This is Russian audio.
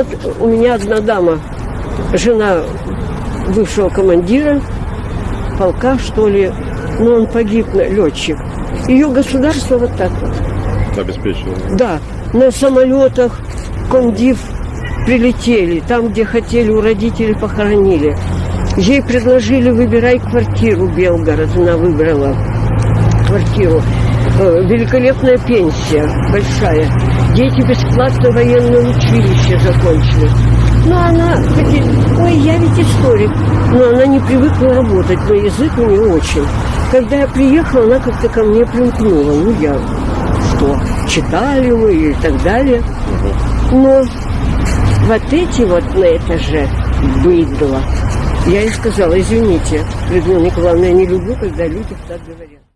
Вот у меня одна дама, жена бывшего командира полка, что ли, но он погиб, летчик. Ее государство вот так вот. Обеспечивал. Да, на самолетах комдив прилетели, там, где хотели, у родителей похоронили. Ей предложили, выбирай квартиру, Белгород, она выбрала квартиру. Э, Великолепная пенсия, большая. Дети бесплатно военное училище закончили. Но она говорит, ой, я ведь историк. Но она не привыкла работать, но язык у нее очень. Когда я приехала, она как-то ко мне примкнула. Ну, я что, читали мы и так далее. Но вот эти вот на этаже быдло. Я ей сказала, извините, Людмила Николаевна, я не люблю, когда люди так говорят.